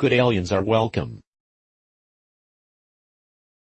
Good aliens are welcome.